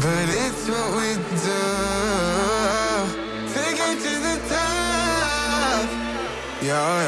But it's what we do. To the top. Yeah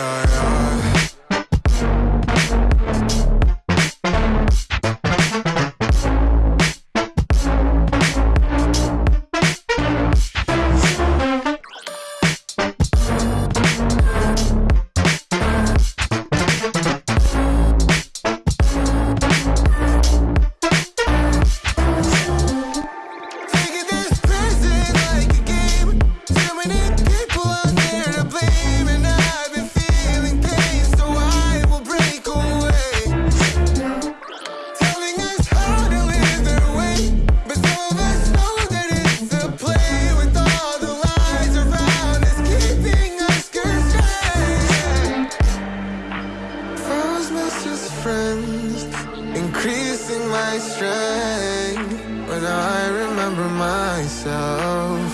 my strength when I remember myself.